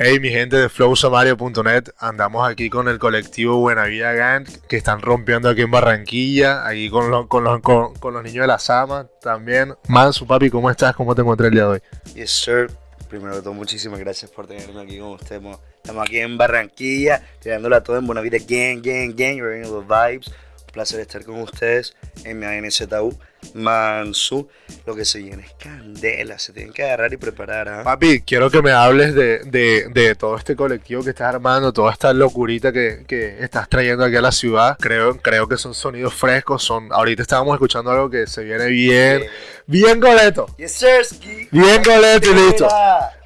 Hey, mi gente de flowsamario.net, andamos aquí con el colectivo Buena Vida Gang, que están rompiendo aquí en Barranquilla, aquí con, los- con, los, con, con los niños de la Sama también. Mansu, papi, ¿cómo estás? ¿Cómo te encontré el día de hoy? Yes, sir. Primero de todo, muchísimas gracias por tenerme aquí con ustedes. Mo- Estamos aquí en Barranquilla, tirándola todo en Buena Vida Gang, Gang, Gang, you're in the vibes. Un placer estar con ustedes en mi ANZU, Mansu. Lo que se viene es candela, se tienen que agarrar y preparar, ¿ah? Papi, quiero que me hables de, de, de todo este colectivo que estás armando, toda esta locurita que, que estás trayendo aquí a la ciudad. Creo, creo que son sonidos frescos, son ahorita estábamos escuchando algo que se viene bien, bien coleto. Yes, sir. Bien coleto y listo.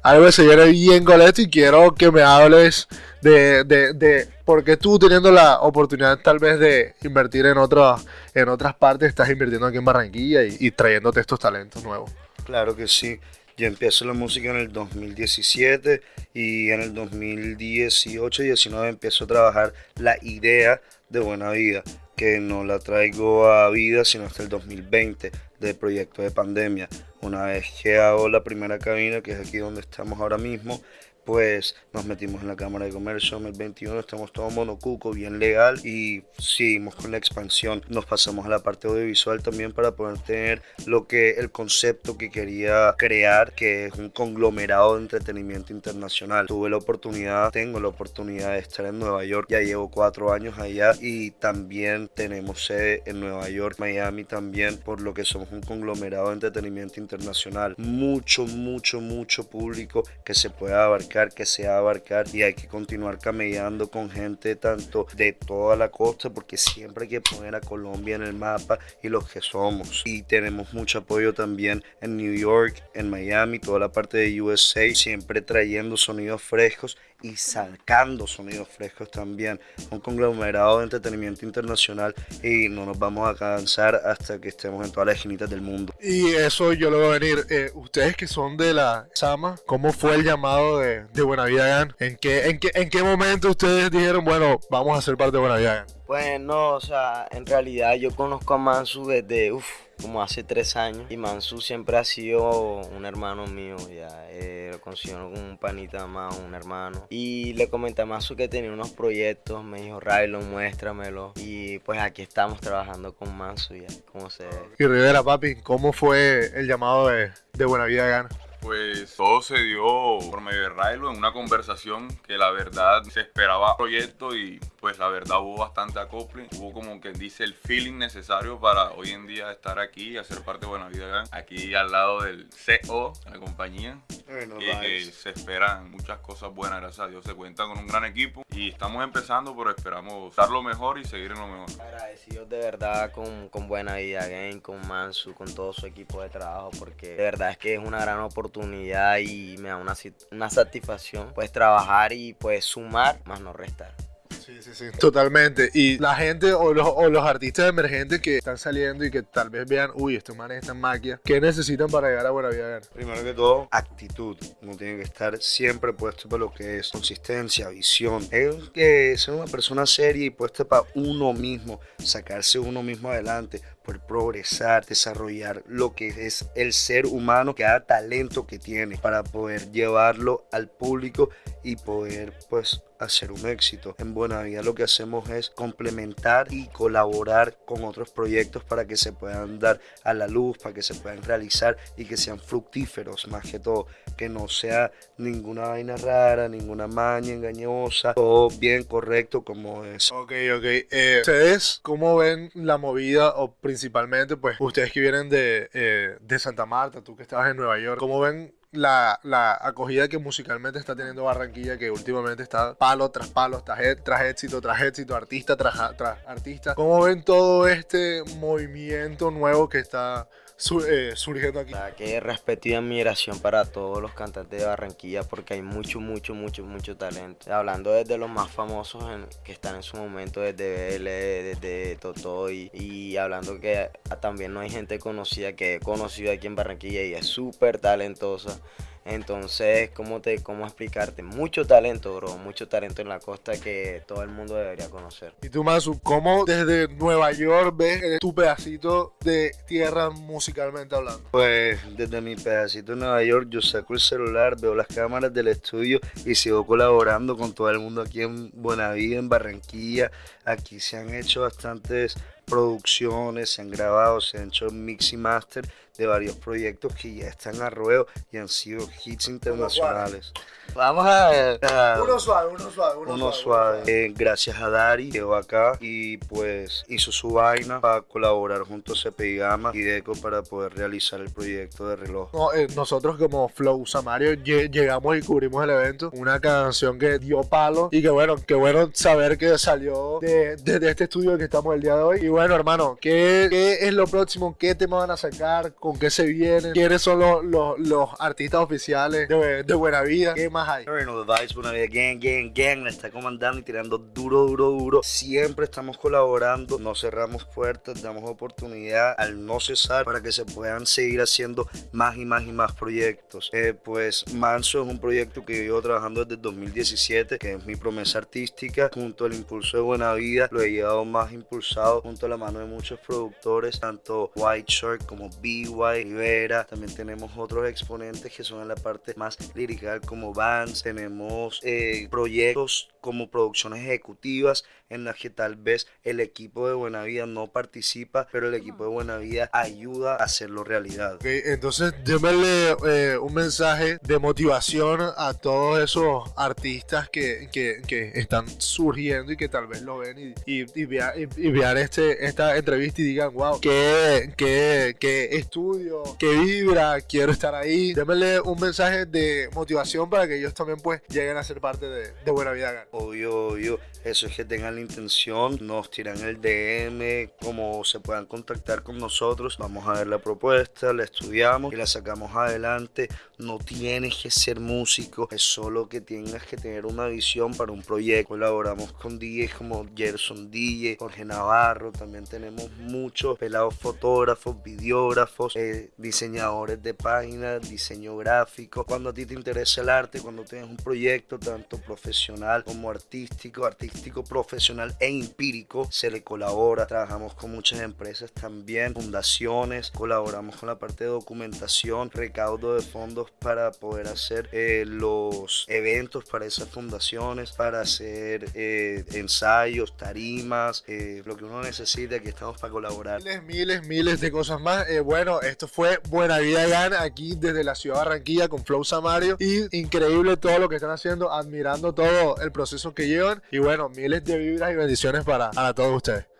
Algo que se viene bien coleto y quiero que me hables de, de, de porque tú teniendo la oportunidad tal vez de invertir en otras en otras partes estás invirtiendo aquí en Barranquilla y, y trayéndote estos talentos nuevos. Claro que sí. Yo empiezo la música en el 2017 y en el 2018 y 19 empiezo a trabajar la idea de Buena Vida, que no la traigo a vida sino hasta el 2020 del proyecto de pandemia. Una vez que hago la primera cabina, que es aquí donde estamos ahora mismo, pues nos metimos en la Cámara de Comercio en el 21, estamos todo monocuco, bien legal y seguimos con la expansión. Nos pasamos a la parte audiovisual también para poder tener lo que el concepto que quería crear, que es un conglomerado de entretenimiento internacional. Tuve la oportunidad, tengo la oportunidad de estar en Nueva York, ya llevo cuatro años allá y también tenemos sede en Nueva York, Miami también, por lo que somos un conglomerado de entretenimiento internacional. Mucho, mucho, mucho público que se pueda abarcar, que se va a abarcar y hay que continuar camellando con gente tanto de toda la costa porque siempre hay que poner a Colombia en el mapa y los que somos. Y tenemos mucho apoyo también en New York, en Miami, toda la parte de USA, siempre trayendo sonidos frescos y sacando sonidos frescos también. Un conglomerado de entretenimiento internacional y no nos vamos a cansar hasta que estemos en todas las esquinitas del mundo. Y eso yo lo voy a venir. Eh, ustedes que son de la Sama, ¿cómo fue el llamado de, de Buena Vida Gang? ¿En qué, en, qué, ¿En qué momento ustedes dijeron, bueno, vamos a ser parte de Buena Vida Gang? Pues no, o sea, en realidad yo conozco a Mansu desde, uff, como hace tres años. Y Mansu siempre ha sido un hermano mío, ya. eh, lo considero como un panita más, un hermano. Y le comenté a Mansu que tenía unos proyectos, me dijo, Rylon, muéstramelo. Y pues aquí estamos trabajando con Mansu, ya, como se ve. Y Rivera, papi, ¿cómo fue el llamado de, de Buena Vida Gang? Pues todo se dio por medio de Railo en una conversación que la verdad se esperaba proyecto y pues la verdad hubo bastante acople. Hubo como que dice el feeling necesario para hoy en día estar aquí y hacer parte de Buena Vida Gang. Aquí al lado del CO de la compañía. Bueno, que, que se esperan muchas cosas buenas, gracias a Dios. Se cuenta con un gran equipo y estamos empezando, pero esperamos dar lo mejor y seguir en lo mejor. Agradecidos de verdad con, con Buena Vida Game, con Mansu, con todo su equipo de trabajo, porque de verdad es que es una gran oportunidad y me da una, una satisfacción pues trabajar y pues sumar más no restar. Sí, sí, sí. Totalmente. Y la gente o los, o los artistas emergentes que están saliendo y que tal vez vean, uy, estos manes están maquias, ¿qué necesitan para llegar a Buena Vida? Primero que todo, actitud. Uno tiene que estar siempre puesto para lo que es consistencia, visión. Es que ser una persona seria y puesta para uno mismo, sacarse uno mismo adelante, poder progresar, desarrollar lo que es el ser humano, cada talento que tiene para poder llevarlo al público y poder pues hacer un éxito. En Buena Vida lo que hacemos es complementar y colaborar con otros proyectos para que se puedan dar a la luz, para que se puedan realizar y que sean fructíferos más que todo, que no sea ninguna vaina rara, ninguna maña engañosa, todo bien correcto como es. Ok, ok. Eh, ¿Ustedes cómo ven la movida o principalmente, pues, ustedes que vienen de, eh, de Santa Marta, tú que estabas en Nueva York, cómo ven la, la acogida que musicalmente está teniendo Barranquilla, que últimamente está palo tras palo, tras, e- tras éxito, tras éxito, artista tras, tras artista? ¿Cómo ven todo este movimiento nuevo que está su- eh, surgiendo aquí? La que respeto y admiración para todos los cantantes de Barranquilla porque hay mucho, mucho, mucho, mucho talento. Hablando desde los más famosos en- que están en su momento, desde BL, desde Totoy y hablando que también no hay gente conocida que he conocido aquí en Barranquilla y es súper talentosa. Entonces, ¿cómo, te, ¿cómo explicarte? Mucho talento, bro. Mucho talento en la costa que todo el mundo debería conocer. Y tú, Mansu, ¿cómo desde Nueva York ves tu pedacito de tierra musicalmente hablando? Pues desde mi pedacito de Nueva York yo saco el celular, veo las cámaras del estudio y sigo colaborando con todo el mundo aquí en Buenavida, en Barranquilla. Aquí se han hecho bastantes producciones, se han grabado, se han hecho mix y master de varios proyectos que ya están a ruedo y han sido hits internacionales. Vamos a, uno suave, uno suave, uno, suave. Eh, gracias a Dari, quedó acá y pues hizo su vaina para colaborar junto a CPI Gama y Deco para poder realizar el proyecto de reloj. Eh, nosotros como Flow Samario llegamos y cubrimos el evento, una canción que dio palo y que bueno, que bueno saber que salió de, este estudio que estamos el día de hoy. Y bueno, hermano, ¿qué, qué es lo próximo? ¿Qué tema van a sacar? ¿Con qué se vienen? ¿Quiénes son los, los, artistas oficiales de, de Buena Vida? ¿Qué más hay? Bueno, The Buena Vida, Gang, Gang, Gang, está comandando y tirando duro, duro, duro. Siempre estamos colaborando, no cerramos puertas, damos oportunidad al no cesar para que se puedan seguir haciendo más y más y más proyectos. Eh, pues Manso es un proyecto que llevo trabajando desde 2017, que es mi promesa artística, junto al impulso de Buena Vida, lo he llevado más impulsado junto la mano de muchos productores, tanto White Shark como B.Y. Rivera, también tenemos otros exponentes que son en la parte más lirical como bands, tenemos eh, proyectos como producciones ejecutivas en las que tal vez el equipo de Buena Vida no participa, pero el equipo de Buena Vida ayuda a hacerlo realidad. entonces démele eh, un mensaje de motivación a todos esos artistas que, que, que, están surgiendo y que tal vez lo ven y, y, y, vean, este, esta entrevista y digan, wow, qué, qué, qué estudio, qué vibra, quiero estar ahí. Démele un mensaje de motivación para que ellos también pues lleguen a ser parte de, de Buena Vida. Obvio, obvio. Eso es que tengan la intención, nos tiran el DM, como se puedan contactar con nosotros. Vamos a ver la propuesta, la estudiamos y la sacamos adelante. No tienes que ser músico, es solo que tengas que tener una visión para un proyecto. Colaboramos con DJs como Gerson DJ, Jorge Navarro, también tenemos muchos pelados fotógrafos, videógrafos, eh, diseñadores de páginas, diseño gráfico. Cuando a ti te interesa el arte, cuando tienes un proyecto tanto profesional como artístico, artístico profesional e empírico se le colabora. Trabajamos con muchas empresas también, fundaciones, colaboramos con la parte de documentación, recaudo de fondos para poder hacer eh, los eventos para esas fundaciones, para hacer eh, ensayos, tarimas, lo que uno necesite, aquí estamos para colaborar. Miles, miles, miles de cosas más. bueno, esto fue Buena Vida Gana aquí desde la ciudad de Barranquilla con Flow Samario y increíble todo lo que están haciendo, admirando todo el proceso que llevan y bueno, miles de vibras y bendiciones para, para todos ustedes.